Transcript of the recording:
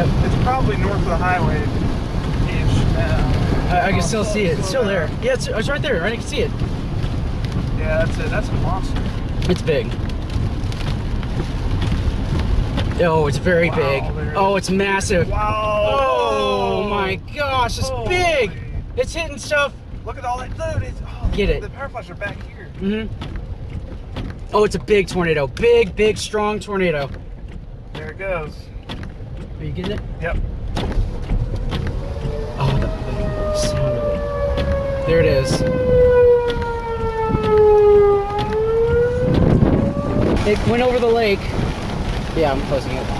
Yep. It's probably north of the highway. Uh, I, I, can oh, still see it. It's still there. there. Yeah, it's, it's right there. Right, I can see it. Yeah, that's it. That's a monster. It's big. Oh, it's very wow, big. Oh, it's massive. Wow. Oh, my gosh, it's oh, big. My. It's hitting stuff. Look at all that. Dude, it's, oh, Get the, it. The power flies are back here. Mm hmm Oh, it's a big tornado. Big, big, strong tornado. There it goes. Are you getting it? Yep. Oh, the, the sound of it. There it is. It went over the lake. Yeah, I'm closing it.